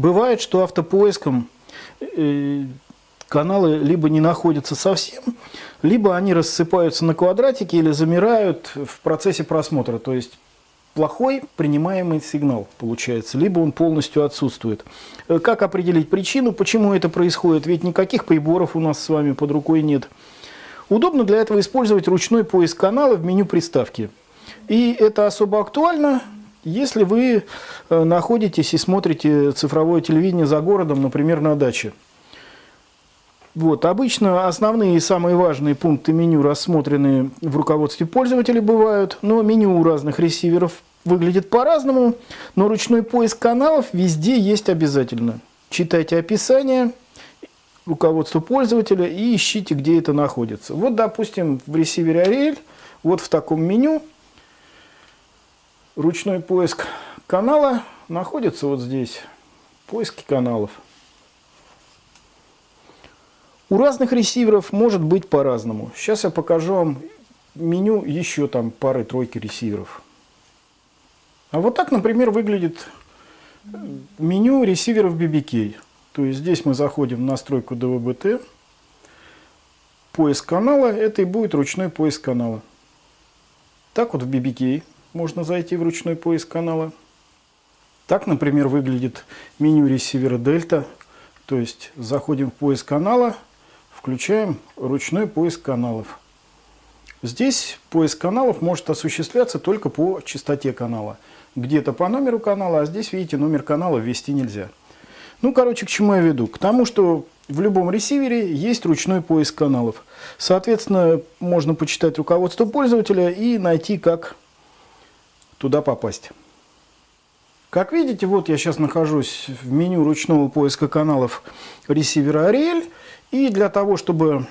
Бывает, что автопоиском э, каналы либо не находятся совсем, либо они рассыпаются на квадратики или замирают в процессе просмотра. То есть плохой принимаемый сигнал получается, либо он полностью отсутствует. Э, как определить причину, почему это происходит? Ведь никаких приборов у нас с вами под рукой нет. Удобно для этого использовать ручной поиск канала в меню приставки. И это особо актуально, если вы э, находитесь и смотрите цифровое телевидение за городом, например, на даче. Вот, обычно основные и самые важные пункты меню рассмотрены в руководстве пользователя бывают, но меню у разных ресиверов выглядит по-разному, но ручной поиск каналов везде есть обязательно. Читайте описание, руководство пользователя и ищите, где это находится. Вот, допустим, в ресивере Ariel, вот в таком меню, ручной поиск канала находится вот здесь, поиски каналов. У разных ресиверов может быть по-разному. Сейчас я покажу вам меню еще там пары-тройки ресиверов. А вот так, например, выглядит меню ресиверов BBK. То есть здесь мы заходим в настройку DVB-T. Поиск канала, это и будет ручной поиск канала. Так вот в BBK можно зайти в ручной поиск канала. Так, например, выглядит меню ресивера Delta. То есть заходим в поиск канала – включаем ручной поиск каналов. Здесь поиск каналов может осуществляться только по частоте канала. Где-то по номеру канала, а здесь, видите, номер канала ввести нельзя. Ну, короче, к чему я веду? К тому, что в любом ресивере есть ручной поиск каналов. Соответственно, можно почитать руководство пользователя и найти, как туда попасть. Как видите, вот я сейчас нахожусь в меню ручного поиска каналов ресивера Ariel. И для того, чтобы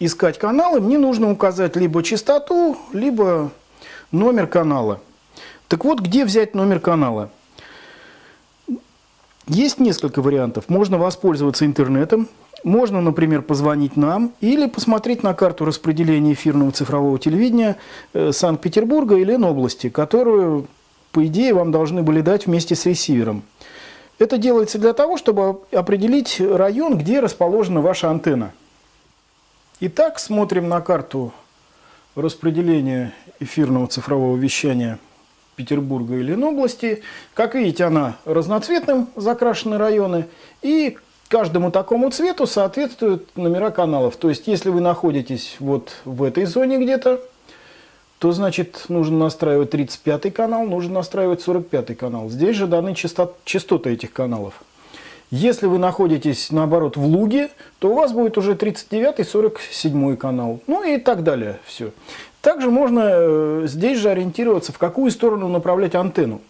искать каналы, мне нужно указать либо частоту, либо номер канала. Так вот, где взять номер канала? Есть несколько вариантов. Можно воспользоваться интернетом, можно, например, позвонить нам или посмотреть на карту распределения эфирного цифрового телевидения э, Санкт-Петербурга или Ленобласти, которую, по идее, вам должны были дать вместе с ресивером. Это делается для того, чтобы определить район, где расположена ваша антенна. Итак, смотрим на карту распределения эфирного цифрового вещания Петербурга и Ленобласти. Как видите, она разноцветным закрашены районы. И каждому такому цвету соответствуют номера каналов. То есть, если вы находитесь вот в этой зоне где-то, то значит нужно настраивать 35 канал, нужно настраивать 45 канал. Здесь же даны частот, частоты этих каналов. Если вы находитесь, наоборот, в луге, то у вас будет уже 39 и 47 канал. Ну и так далее. Все. Также можно э, здесь же ориентироваться, в какую сторону направлять антенну.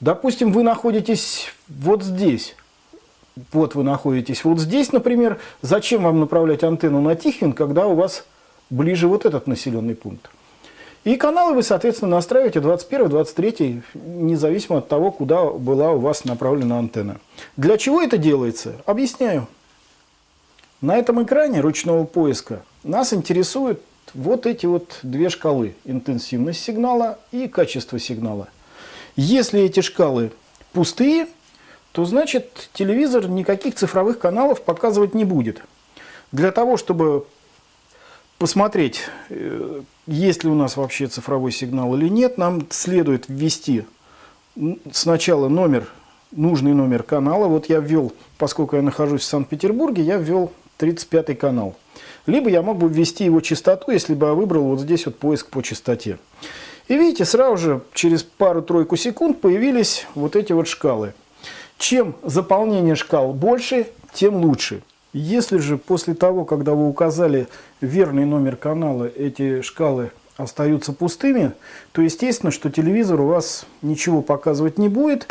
Допустим, вы находитесь вот здесь. Вот вы находитесь вот здесь, например. Зачем вам направлять антенну на Тихвин, когда у вас ближе вот этот населенный пункт? И каналы вы, соответственно, настраиваете 21, 23, независимо от того, куда была у вас направлена антенна. Для чего это делается? Объясняю. На этом экране ручного поиска нас интересуют вот эти вот две шкалы. Интенсивность сигнала и качество сигнала. Если эти шкалы пустые, то значит телевизор никаких цифровых каналов показывать не будет. Для того, чтобы посмотреть, э, есть ли у нас вообще цифровой сигнал или нет, нам следует ввести сначала номер, нужный номер канала. Вот я ввел, поскольку я нахожусь в Санкт-Петербурге, я ввел 35 канал. Либо я мог бы ввести его частоту, если бы я выбрал вот здесь вот поиск по частоте. И видите, сразу же через пару-тройку секунд появились вот эти вот шкалы. Чем заполнение шкал больше, тем лучше. Если же после того, когда вы указали верный номер канала, эти шкалы остаются пустыми, то естественно, что телевизор у вас ничего показывать не будет,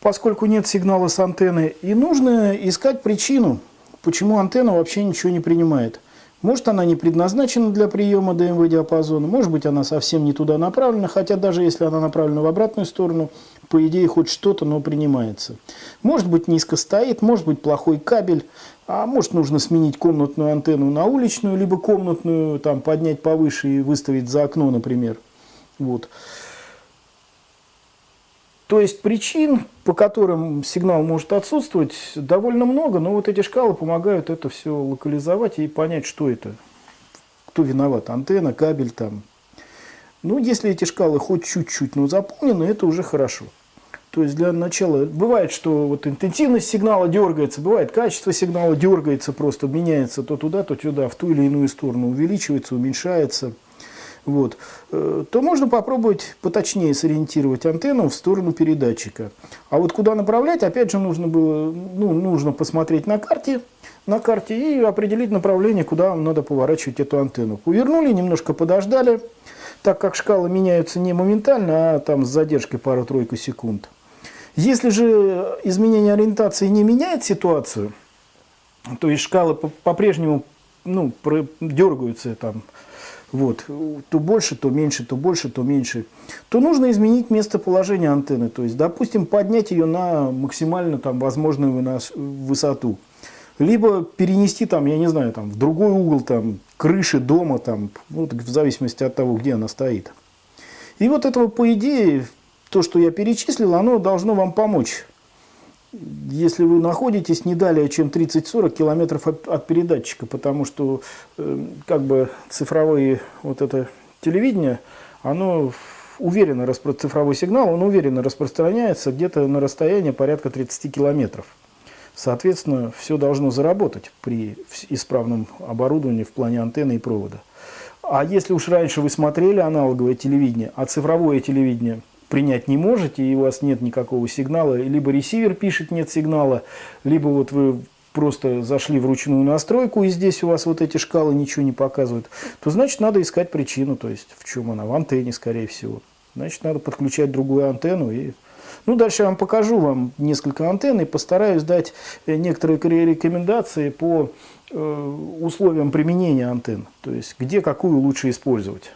поскольку нет сигнала с антенны. И нужно искать причину, почему антенна вообще ничего не принимает. Может она не предназначена для приема ДМВ диапазона, может быть она совсем не туда направлена, хотя даже если она направлена в обратную сторону, по идее хоть что-то, но принимается. Может быть низко стоит, может быть плохой кабель, а может нужно сменить комнатную антенну на уличную, либо комнатную там поднять повыше и выставить за окно, например. Вот. То есть причин, по которым сигнал может отсутствовать, довольно много, но вот эти шкалы помогают это все локализовать и понять, что это, кто виноват, антенна, кабель там. Ну, если эти шкалы хоть чуть-чуть, но заполнены, это уже хорошо. То есть для начала, бывает, что вот интенсивность сигнала дергается, бывает качество сигнала дергается, просто меняется то туда, то туда, в ту или иную сторону, увеличивается, уменьшается – вот, э, то можно попробовать поточнее сориентировать антенну в сторону передатчика. А вот куда направлять, опять же, нужно было, ну, нужно посмотреть на карте, на карте и определить направление, куда вам надо поворачивать эту антенну. Повернули, немножко подождали, так как шкалы меняются не моментально, а там с задержкой пару-тройку секунд. Если же изменение ориентации не меняет ситуацию, то есть шкалы по-прежнему ну, дергаются там, вот, то больше, то меньше, то больше, то меньше, то нужно изменить местоположение антенны. То есть, допустим, поднять ее на максимально там, возможную высоту. Либо перенести там, я не знаю, там, в другой угол там, крыши дома, там, ну, в зависимости от того, где она стоит. И вот этого, по идее, то, что я перечислил, оно должно вам помочь если вы находитесь не далее, чем 30-40 километров от, передатчика, потому что э, как бы цифровые вот это телевидение, оно уверенно, цифровой сигнал, он уверенно распространяется где-то на расстоянии порядка 30 километров. Соответственно, все должно заработать при исправном оборудовании в плане антенны и провода. А если уж раньше вы смотрели аналоговое телевидение, а цифровое телевидение – принять не можете, и у вас нет никакого сигнала, либо ресивер пишет нет сигнала, либо вот вы просто зашли в ручную настройку, и здесь у вас вот эти шкалы ничего не показывают, то значит надо искать причину, то есть в чем она, в антенне, скорее всего. Значит, надо подключать другую антенну. И... Ну, дальше я вам покажу вам несколько антенн и постараюсь дать э, некоторые рекомендации по э, условиям применения антенн, то есть где какую лучше использовать.